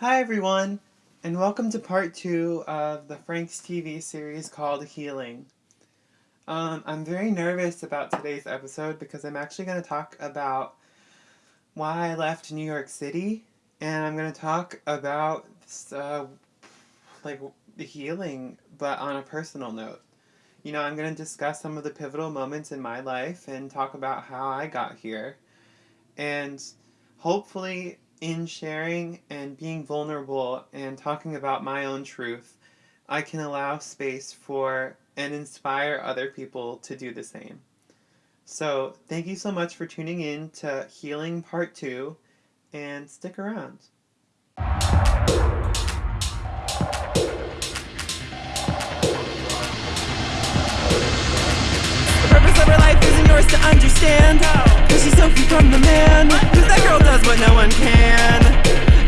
Hi everyone, and welcome to part two of the Franks TV series called Healing. Um, I'm very nervous about today's episode because I'm actually going to talk about why I left New York City, and I'm going to talk about uh, like the healing, but on a personal note. You know, I'm going to discuss some of the pivotal moments in my life and talk about how I got here, and hopefully in sharing and being vulnerable and talking about my own truth, I can allow space for and inspire other people to do the same. So, thank you so much for tuning in to Healing Part 2 and stick around. The purpose of life isn't yours to understand. Cause she's so free from the man. Cause that girl does what no one can.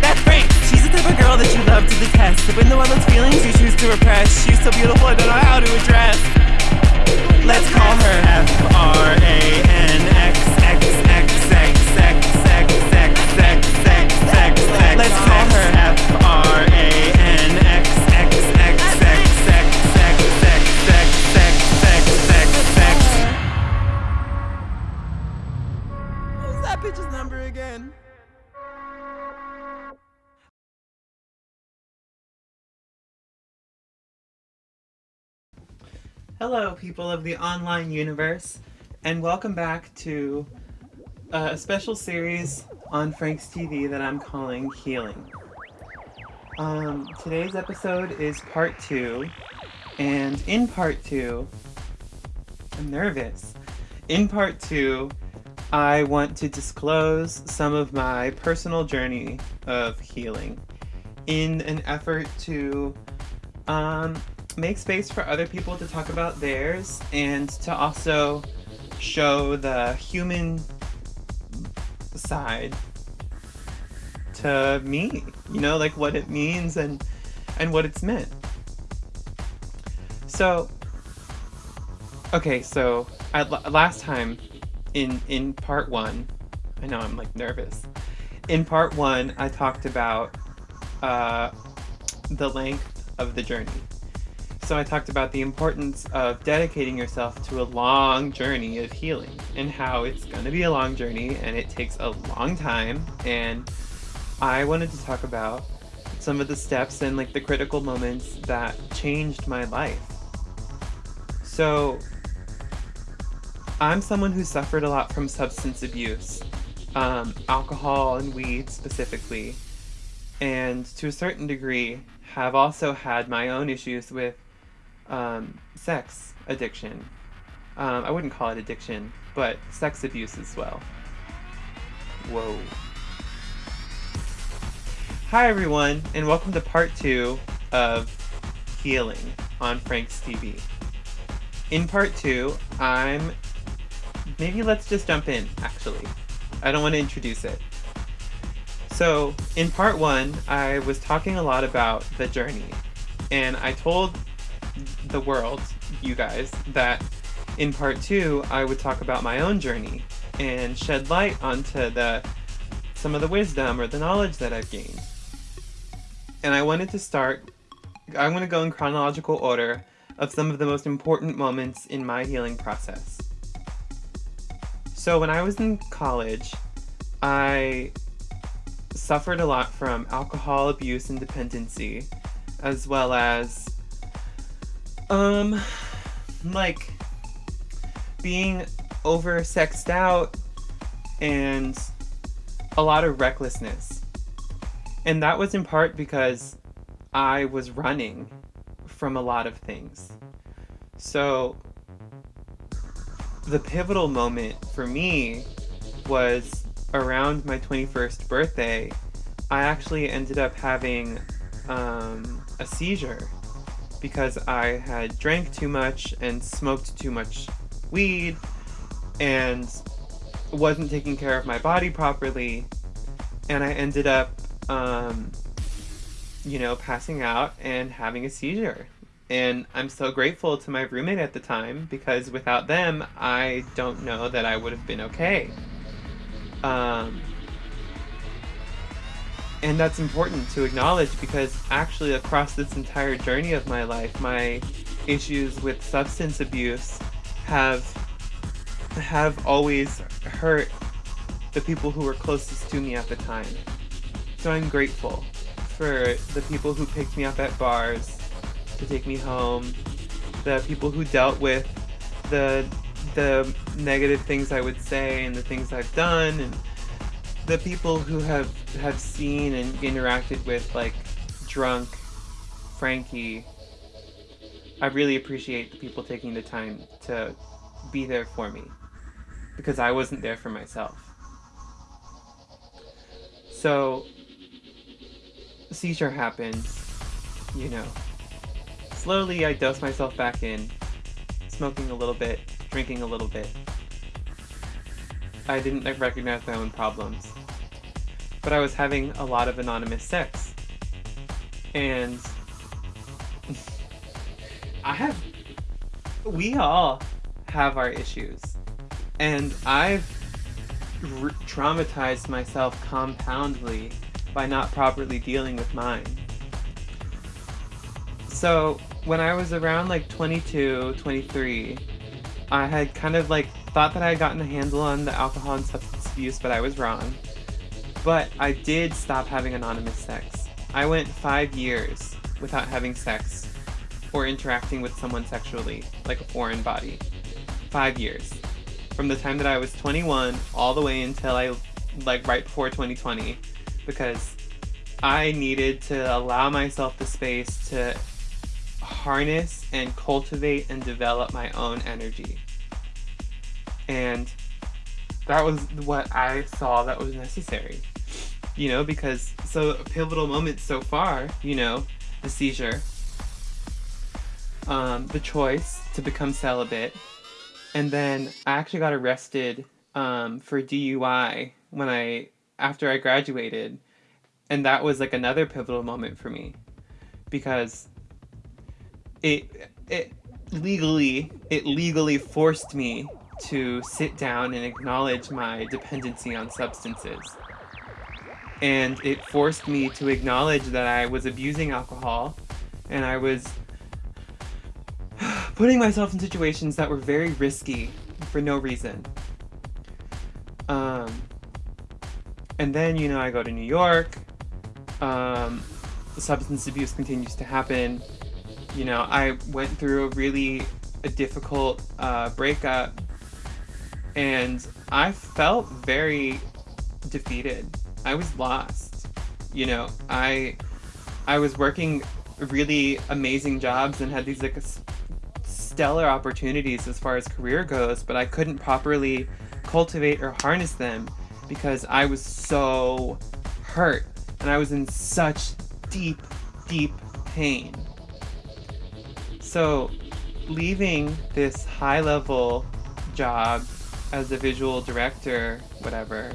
That's Frank. She's the type of girl that you love to detest. But when the one those feelings you choose to repress. She's so beautiful, I don't know how to address. Let's call her F R A N X X X X X X X X X X X. Let's call her F bitch's number again? Hello, people of the online universe, and welcome back to uh, a special series on Frank's TV that I'm calling Healing. Um, today's episode is part two, and in part two, I'm nervous. In part two, I want to disclose some of my personal journey of healing in an effort to um, make space for other people to talk about theirs and to also show the human side to me you know like what it means and and what it's meant. So okay so I, last time in in part one i know i'm like nervous. In part one i talked about uh the length of the journey. So I talked about the importance of dedicating yourself to a long journey of healing and how it's going to be a long journey and it takes a long time. And I wanted to talk about some of the steps and like the critical moments that changed my life. So I'm someone who suffered a lot from substance abuse, um, alcohol and weed specifically, and to a certain degree have also had my own issues with um, sex addiction. Um, I wouldn't call it addiction, but sex abuse as well. Whoa. Hi, everyone, and welcome to part two of Healing on Frank's TV. In part two, I'm. Maybe let's just jump in, actually. I don't want to introduce it. So, in part one, I was talking a lot about the journey, and I told the world, you guys, that in part two, I would talk about my own journey and shed light onto the some of the wisdom or the knowledge that I've gained. And I wanted to start, I want to go in chronological order of some of the most important moments in my healing process. So when I was in college, I suffered a lot from alcohol abuse and dependency, as well as um, like being over sexed out and a lot of recklessness. And that was in part because I was running from a lot of things. So the pivotal moment for me was around my 21st birthday. I actually ended up having um, a seizure because I had drank too much and smoked too much weed and wasn't taking care of my body properly. And I ended up, um, you know, passing out and having a seizure. And I'm so grateful to my roommate at the time because without them, I don't know that I would have been okay. Um, and that's important to acknowledge because actually across this entire journey of my life my issues with substance abuse have have always hurt the people who were closest to me at the time so i'm grateful for the people who picked me up at bars to take me home the people who dealt with the the negative things i would say and the things i've done and the people who have have seen and interacted with like drunk Frankie, I really appreciate the people taking the time to be there for me because I wasn't there for myself. So seizure happened, you know. Slowly I dosed myself back in, smoking a little bit, drinking a little bit. I didn't recognize my own problems but I was having a lot of anonymous sex. And I have, we all have our issues. And I've traumatized myself compoundly by not properly dealing with mine. So when I was around like 22, 23, I had kind of like thought that I had gotten a handle on the alcohol and substance abuse, but I was wrong. But I did stop having anonymous sex. I went five years without having sex or interacting with someone sexually, like a foreign body. Five years. From the time that I was 21 all the way until I, like, right before 2020, because I needed to allow myself the space to harness and cultivate and develop my own energy. And that was what I saw that was necessary. You know, because so pivotal moments so far, you know, the seizure, um, the choice to become celibate, and then I actually got arrested um, for DUI when I after I graduated, and that was like another pivotal moment for me because it it legally it legally forced me to sit down and acknowledge my dependency on substances. And it forced me to acknowledge that I was abusing alcohol and I was putting myself in situations that were very risky for no reason. Um, and then, you know, I go to New York. Um, substance abuse continues to happen. You know, I went through a really a difficult uh, breakup and I felt very defeated. I was lost. You know, I I was working really amazing jobs and had these like stellar opportunities as far as career goes, but I couldn't properly cultivate or harness them because I was so hurt and I was in such deep, deep pain. So, leaving this high level job as a visual director, whatever,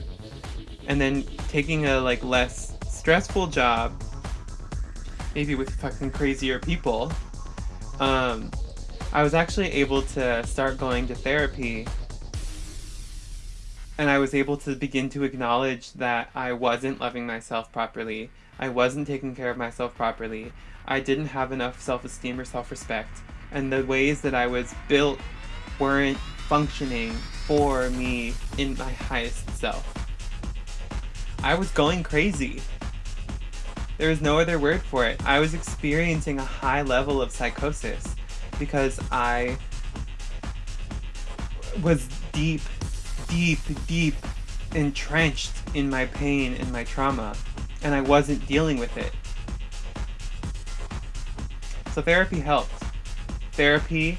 and then taking a like less stressful job, maybe with fucking crazier people, um, I was actually able to start going to therapy. And I was able to begin to acknowledge that I wasn't loving myself properly. I wasn't taking care of myself properly. I didn't have enough self esteem or self respect. And the ways that I was built weren't functioning for me in my highest self. I was going crazy. There was no other word for it. I was experiencing a high level of psychosis because I was deep, deep, deep entrenched in my pain and my trauma, and I wasn't dealing with it. So therapy helped. Therapy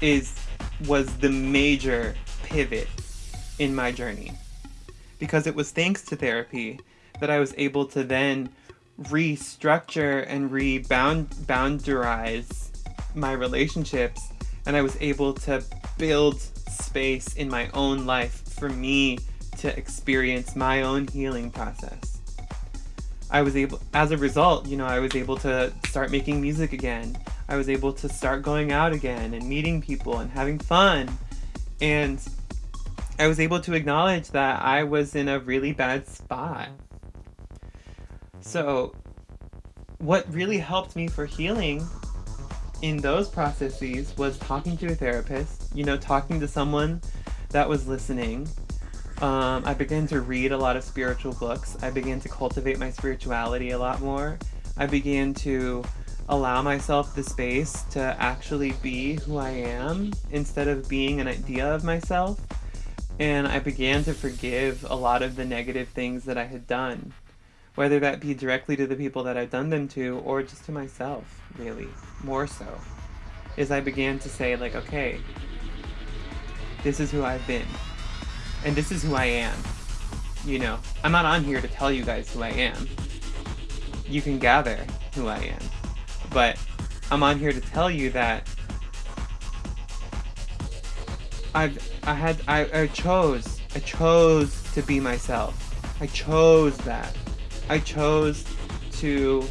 is was the major pivot in my journey. Because it was thanks to therapy that I was able to then restructure and reboundarize my relationships and I was able to build space in my own life for me to experience my own healing process. I was able, as a result, you know, I was able to start making music again. I was able to start going out again and meeting people and having fun. And I was able to acknowledge that I was in a really bad spot. So, what really helped me for healing in those processes was talking to a therapist, you know, talking to someone that was listening. Um, I began to read a lot of spiritual books. I began to cultivate my spirituality a lot more. I began to allow myself the space to actually be who I am instead of being an idea of myself. And I began to forgive a lot of the negative things that I had done, whether that be directly to the people that I've done them to or just to myself, really, more so. Is I began to say, like, okay, this is who I've been, and this is who I am. You know, I'm not on here to tell you guys who I am. You can gather who I am but I'm on here to tell you that I've I had I, I chose I chose to be myself. I chose that. I chose to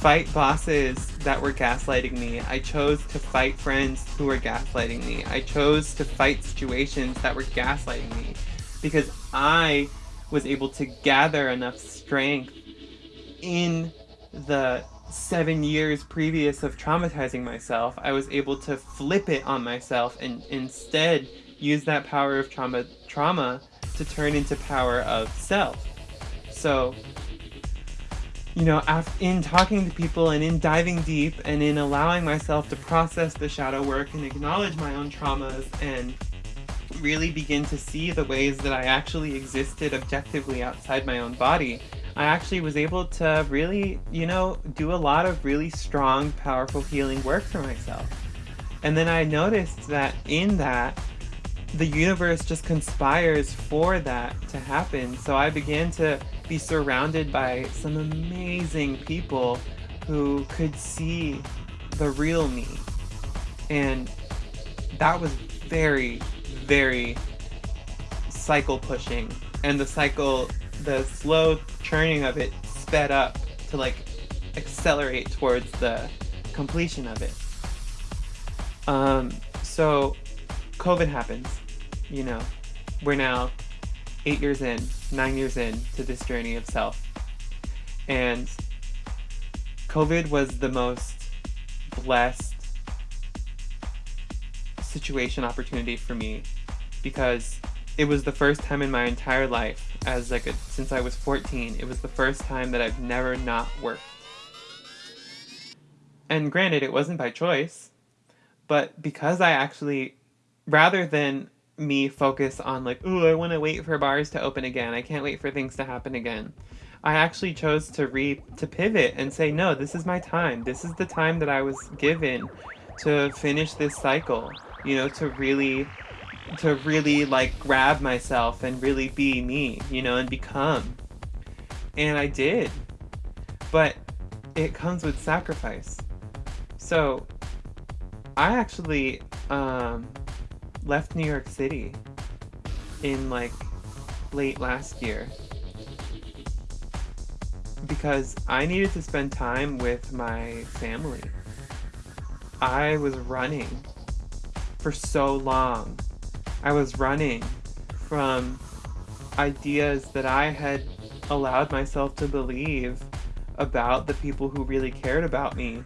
fight bosses that were gaslighting me. I chose to fight friends who were gaslighting me. I chose to fight situations that were gaslighting me because I was able to gather enough strength in the seven years previous of traumatizing myself, I was able to flip it on myself and instead use that power of trauma trauma to turn into power of self. So, you know, in talking to people and in diving deep and in allowing myself to process the shadow work and acknowledge my own traumas and really begin to see the ways that I actually existed objectively outside my own body, I actually was able to really, you know, do a lot of really strong, powerful healing work for myself. And then I noticed that in that, the universe just conspires for that to happen. So I began to be surrounded by some amazing people who could see the real me. And that was very, very cycle pushing. And the cycle the slow churning of it sped up to like accelerate towards the completion of it. Um, so COVID happens, you know, we're now eight years in, nine years in to this journey of self. And COVID was the most blessed situation opportunity for me because it was the first time in my entire life as like a, since I was 14 it was the first time that I've never not worked and granted it wasn't by choice but because I actually rather than me focus on like oh I want to wait for bars to open again I can't wait for things to happen again I actually chose to re to pivot and say no this is my time this is the time that I was given to finish this cycle you know to really to really like grab myself and really be me, you know, and become. And I did. But it comes with sacrifice. So I actually um, left New York City in like late last year because I needed to spend time with my family. I was running for so long I was running from ideas that I had allowed myself to believe about the people who really cared about me.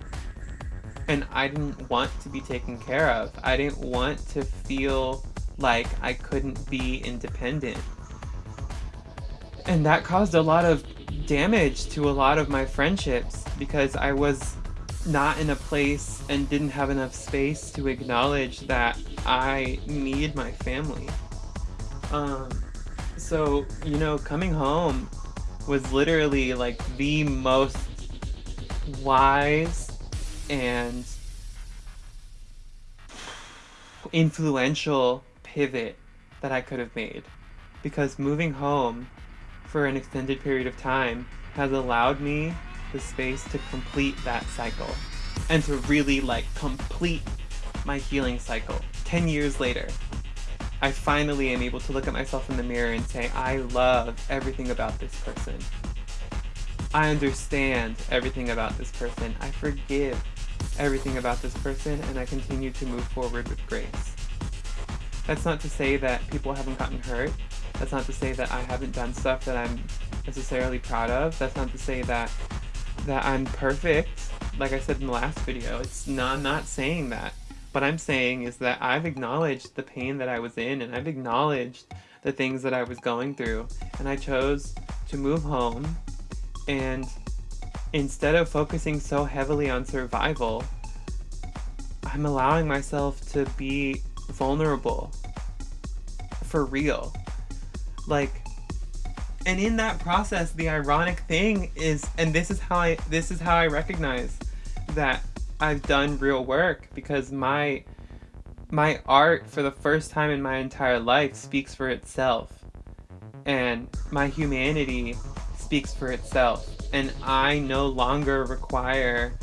And I didn't want to be taken care of. I didn't want to feel like I couldn't be independent. And that caused a lot of damage to a lot of my friendships because I was not in a place and didn't have enough space to acknowledge that I need my family. Um, so, you know, coming home was literally like the most wise and influential pivot that I could have made. Because moving home for an extended period of time has allowed me the space to complete that cycle and to really like complete my healing cycle. 10 years later, I finally am able to look at myself in the mirror and say, I love everything about this person. I understand everything about this person. I forgive everything about this person and I continue to move forward with grace. That's not to say that people haven't gotten hurt. That's not to say that I haven't done stuff that I'm necessarily proud of. That's not to say that that I'm perfect. Like I said in the last video, it's not I'm not saying that. What I'm saying is that I've acknowledged the pain that I was in and I've acknowledged the things that I was going through and I chose to move home and instead of focusing so heavily on survival, I'm allowing myself to be vulnerable for real. Like and in that process the ironic thing is and this is how I this is how I recognize that I've done real work because my my art for the first time in my entire life speaks for itself and my humanity speaks for itself and I no longer require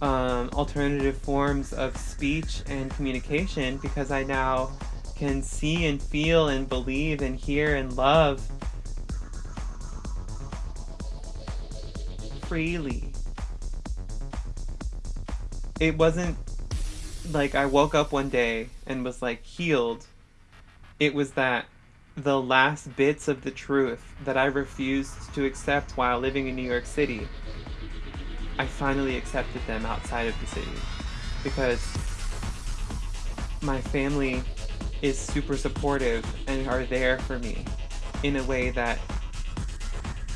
um, alternative forms of speech and communication because I now can see and feel and believe and hear and love freely. It wasn't like I woke up one day and was like healed. It was that the last bits of the truth that I refused to accept while living in New York City, I finally accepted them outside of the city because my family is super supportive and are there for me in a way that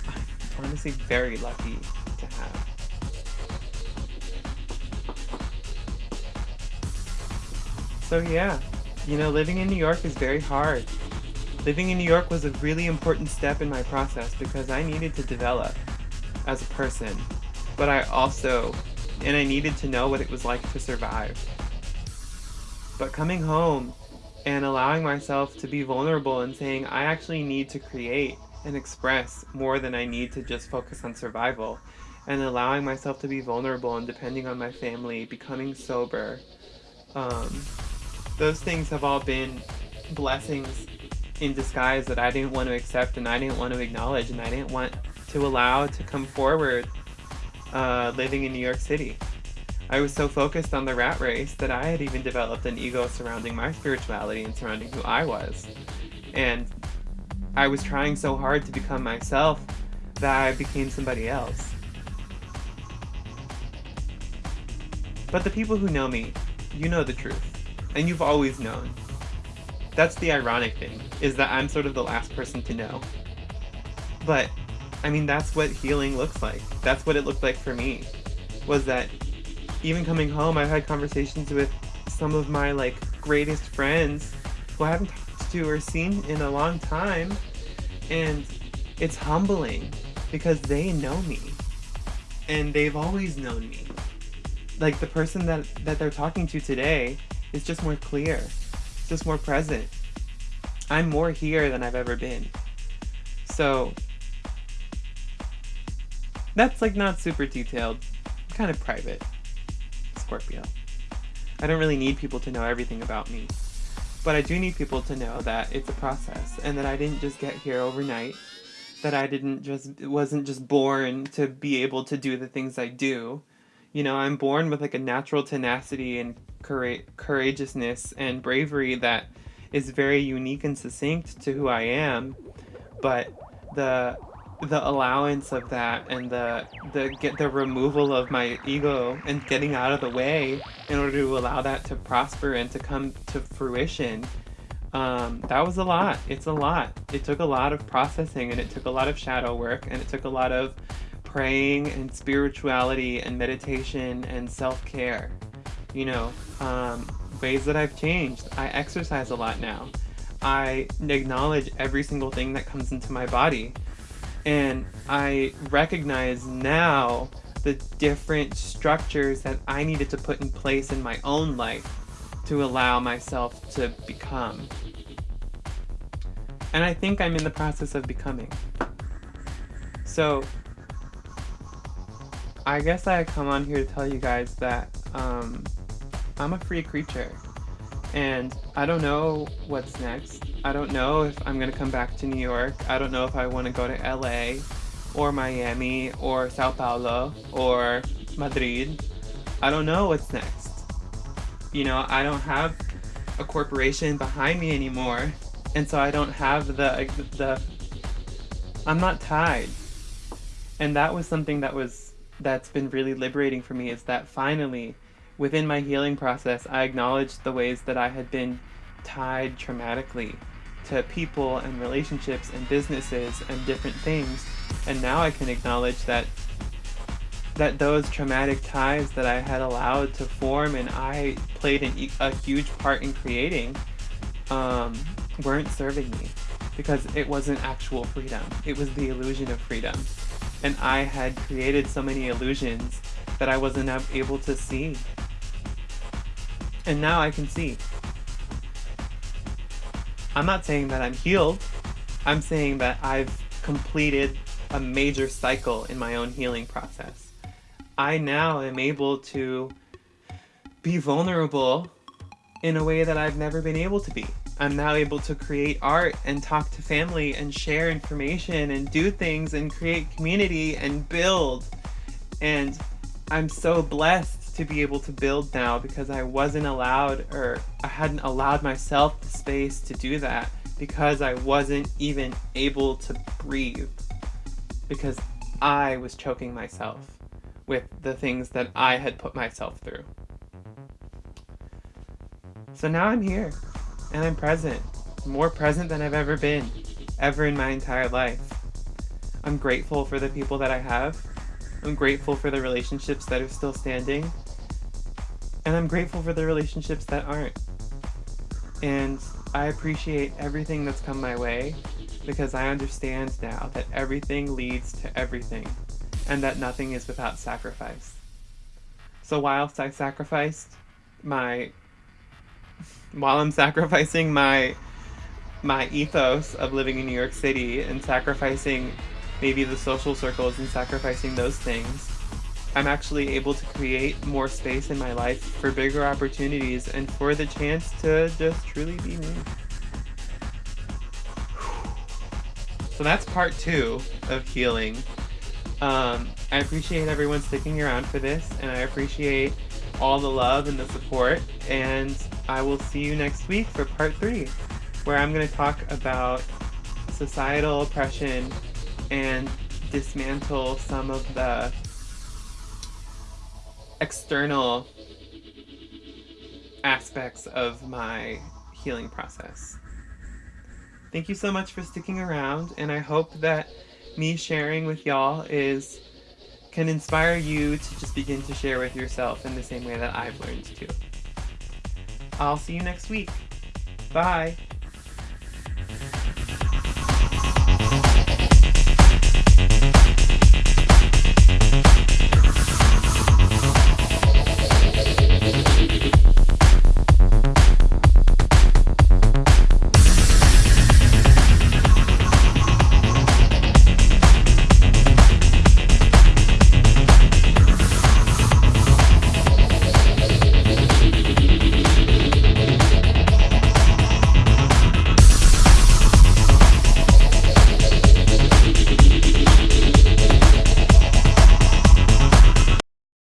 I'm honestly very lucky to have. So yeah, you know, living in New York is very hard. Living in New York was a really important step in my process because I needed to develop as a person, but I also, and I needed to know what it was like to survive. But coming home and allowing myself to be vulnerable and saying I actually need to create and express more than I need to just focus on survival and allowing myself to be vulnerable and depending on my family, becoming sober. Um, those things have all been blessings in disguise that I didn't want to accept and I didn't want to acknowledge and I didn't want to allow to come forward uh, living in New York City. I was so focused on the rat race that I had even developed an ego surrounding my spirituality and surrounding who I was. And I was trying so hard to become myself that I became somebody else. But the people who know me, you know the truth. And you've always known. That's the ironic thing, is that I'm sort of the last person to know. But, I mean, that's what healing looks like. That's what it looked like for me. Was that even coming home, I've had conversations with some of my, like, greatest friends who I haven't talked to or seen in a long time. And it's humbling because they know me. And they've always known me. Like, the person that, that they're talking to today is just more clear just more present. I'm more here than I've ever been. So that's like not super detailed, kind of private. Scorpio. I don't really need people to know everything about me. But I do need people to know that it's a process and that I didn't just get here overnight. That I didn't just wasn't just born to be able to do the things I do. You know, I'm born with like a natural tenacity and courageousness and bravery that is very unique and succinct to who I am, but the the allowance of that and the the get the removal of my ego and getting out of the way in order to allow that to prosper and to come to fruition um, that was a lot. It's a lot. It took a lot of processing and it took a lot of shadow work and it took a lot of praying and spirituality and meditation and self-care you know, um, ways that I've changed. I exercise a lot now. I acknowledge every single thing that comes into my body. And I recognize now the different structures that I needed to put in place in my own life to allow myself to become. And I think I'm in the process of becoming. So, I guess I come on here to tell you guys that um, I'm a free creature. And I don't know what's next. I don't know if I'm gonna come back to New York. I don't know if I wanna go to LA or Miami or Sao Paulo or Madrid. I don't know what's next. You know, I don't have a corporation behind me anymore. And so I don't have the, the I'm not tied. And that was something that was that's been really liberating for me is that finally within my healing process I acknowledged the ways that I had been tied traumatically to people and relationships and businesses and different things and now I can acknowledge that that those traumatic ties that I had allowed to form and I played an, a huge part in creating um, weren't serving me because it wasn't actual freedom. It was the illusion of freedom. And I had created so many illusions that I wasn't able to see. And now I can see. I'm not saying that I'm healed. I'm saying that I've completed a major cycle in my own healing process. I now am able to be vulnerable in a way that I've never been able to be. I'm now able to create art and talk to family and share information and do things and create community and build. And I'm so blessed to be able to build now because I wasn't allowed or I hadn't allowed myself the space to do that because I wasn't even able to breathe because I was choking myself with the things that I had put myself through. So now I'm here and I'm present. More present than I've ever been, ever in my entire life. I'm grateful for the people that I have. I'm grateful for the relationships that are still standing. And I'm grateful for the relationships that aren't. And I appreciate everything that's come my way because I understand now that everything leads to everything and that nothing is without sacrifice. So whilst I sacrificed my while I'm sacrificing my my ethos of living in New York City and sacrificing maybe the social circles and sacrificing those things, I'm actually able to create more space in my life for bigger opportunities and for the chance to just truly be me. So that's part two of healing. Um, I appreciate everyone sticking around for this, and I appreciate all the love and the support. And I will see you next week for part three, where I'm going to talk about societal oppression and dismantle some of the external aspects of my healing process. Thank you so much for sticking around, and I hope that me sharing with y'all is can inspire you to just begin to share with yourself in the same way that I've learned to. I'll see you next week. Bye.